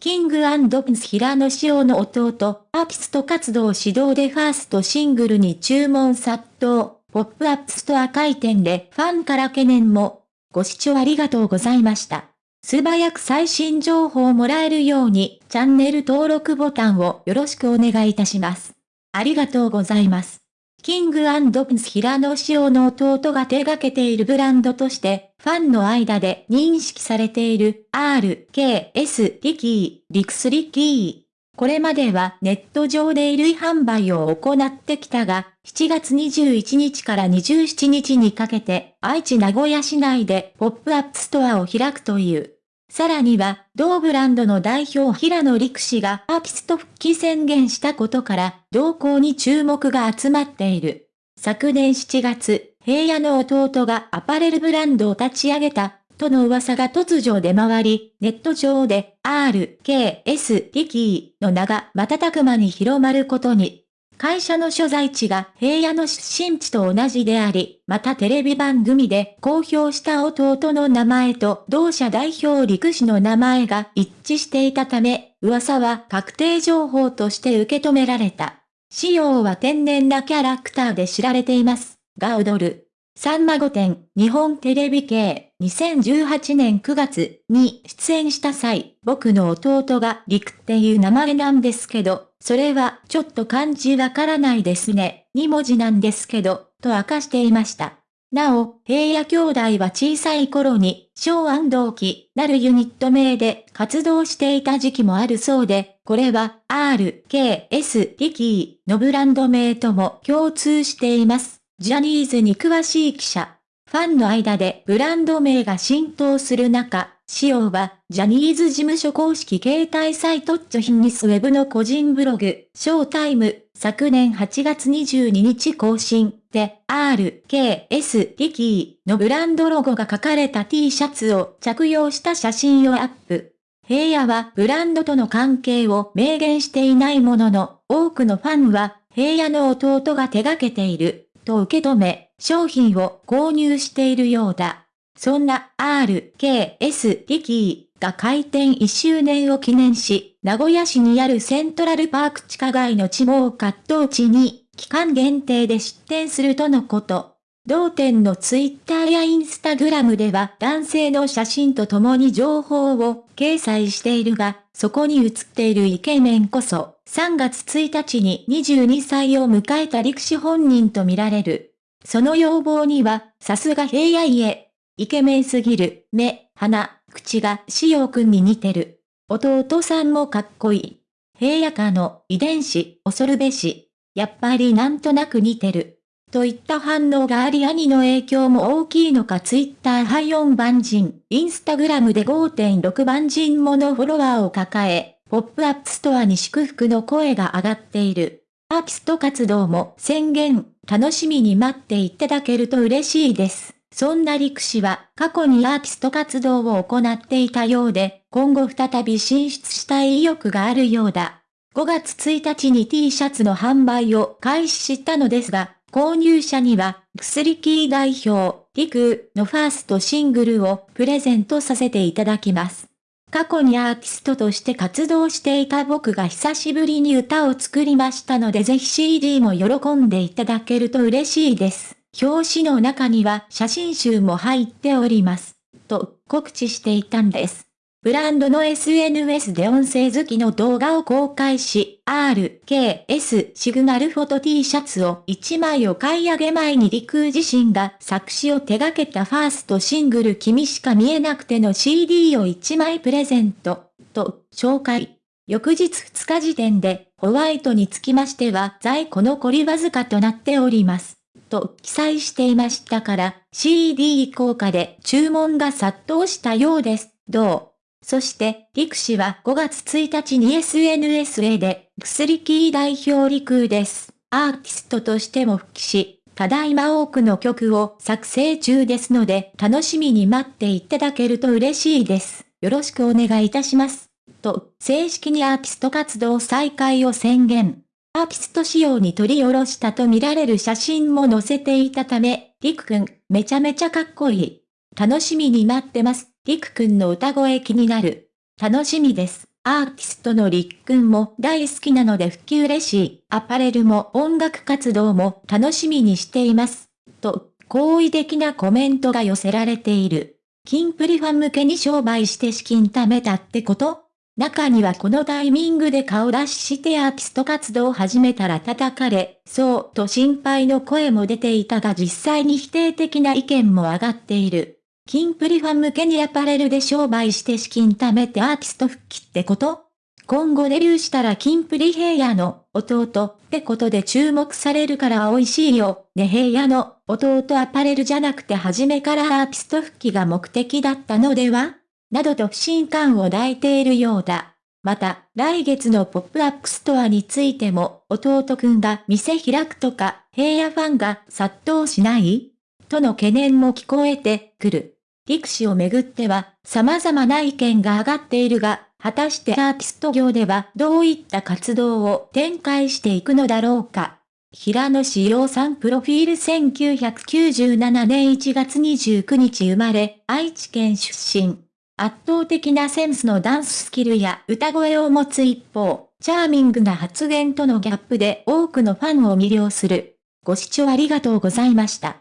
King & Prince平野紫耀の弟、アーティスト活動始動でファーストシングルに注文殺到、ポップアップストア開店でファンから懸念も。ご視聴ありがとうございました。素早く最新情報をもらえるように、チャンネル登録ボタンをよろしくお願いいたします。ありがとうございます。 King & Prince平野紫耀の弟が手掛けているブランドとして、ファンの間で認識されている RKS リキー、リクスリキー。これまではネット上で衣類販売を行ってきたが、7月21日から27日にかけて、愛知名古屋市内でポップアップストアを開くという。さらには、同ブランドの代表平野陸氏がアーティスト復帰宣言したことから、動向に注目が集まっている。昨年7月、平野の弟がアパレルブランドを立ち上げた、との噂が突如出回り、ネット上で RKS リキーの名が瞬く間に広まることに。会社の所在地が平野の出身地と同じであり、またテレビ番組で公表した弟の名前と同社代表陸氏の名前が一致していたため、噂は確定情報として受け止められた。仕様は天然なキャラクターで知られています。が踊る。さんま御殿、日本テレビ系、2018年9月に出演した際、僕の弟が陸っていう名前なんですけど、それはちょっと漢字わからないですね、2文字なんですけど、と明かしていました。なお、平野兄弟は小さい頃に、小安同期なるユニット名で活動していた時期もあるそうで、これは R、K、S、リキーのブランド名とも共通しています。ジャニーズに詳しい記者。ファンの間でブランド名が浸透する中、仕様は、ジャニーズ事務所公式携帯サイトッチョヒンニスウェブの個人ブログ、ショータイム、昨年8月22日更新で、R、K、S、リキーのブランドロゴが書かれた T シャツを着用した写真をアップ。平野はブランドとの関係を明言していないものの、多くのファンは、平野の弟が手掛けていると受け止め、商品を購入しているようだ。そんな RKS リキーが開店1周年を記念し、名古屋市にあるセントラルパーク地下街の地毛葛藤地に、期間限定で出店するとのこと。同店のツイッターやインスタグラムでは男性の写真と共に情報を掲載しているが、そこに写っているイケメンこそ、3月1日に22歳を迎えた陸士本人とみられる。その容貌には、さすが平野家。イケメンすぎる、目、鼻、口が紫耀くんに似てる。弟さんもかっこいい。平野家の遺伝子、恐るべし。やっぱりなんとなく似てる。といった反応があり兄の影響も大きいのかツイッターは4万人、インスタグラムで5.6万人ものフォロワーを抱え、ポップアップストアに祝福の声が上がっている。アーティスト活動も宣言、楽しみに待っていただけると嬉しいです。そんな陸氏は過去にアーティスト活動を行っていたようで、今後再び進出したい意欲があるようだ。5月1日に T シャツの販売を開始したのですが、購入者には、薬キー代表、リクのファーストシングルをプレゼントさせていただきます。過去にアーティストとして活動していた僕が久しぶりに歌を作りましたのでぜひ CD も喜んでいただけると嬉しいです。表紙の中には写真集も入っております。と告知していたんです。ブランドの SNS で音声好きの動画を公開し、RKS シグナルフォト T シャツを1枚お買い上げ前に陸自身が作詞を手掛けたファーストシングル君しか見えなくての CD を1枚プレゼント、と紹介。翌日2日時点で、ホワイトにつきましては在庫残りわずかとなっております。と記載していましたから、CD 効果で注文が殺到したようです。どう？そして、陸氏は5月1日に SNSA で、薬キー代表陸です。アーティストとしても復帰し、ただいま多くの曲を作成中ですので、楽しみに待っていただけると嬉しいです。よろしくお願いいたします。と、正式にアーティスト活動再開を宣言。アーティスト仕様に取り下ろしたとみられる写真も載せていたため、りくくん、めちゃめちゃかっこいい。楽しみに待ってます。りくくんの歌声気になる。楽しみです。アーティストのりっくんも大好きなので普及嬉しい。アパレルも音楽活動も楽しみにしています。と、好意的なコメントが寄せられている。キンプリファン向けに商売して資金貯めたってこと？中にはこのタイミングで顔出ししてアーティスト活動を始めたら叩かれ、そうと心配の声も出ていたが実際に否定的な意見も上がっている。キンプリファン向けにアパレルで商売して資金貯めてアーティスト復帰ってこと？今後デビューしたらキンプリ平野の弟ってことで注目されるから美味しいよ。ね平野の弟アパレルじゃなくて初めからアーティスト復帰が目的だったのでは？などと不信感を抱いているようだ。また、来月のポップアップストアについても、弟くんが店開くとか、平野ファンが殺到しない？との懸念も聞こえてくる。陸氏をめぐっては、様々な意見が上がっているが、果たしてアーティスト業ではどういった活動を展開していくのだろうか。平野志陽さんプロフィール1997年1月29日生まれ、愛知県出身。圧倒的なセンスのダンススキルや歌声を持つ一方、チャーミングな発言とのギャップで多くのファンを魅了する。ご視聴ありがとうございました。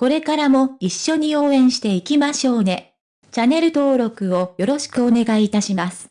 これからも一緒に応援していきましょうね。チャンネル登録をよろしくお願いいたします。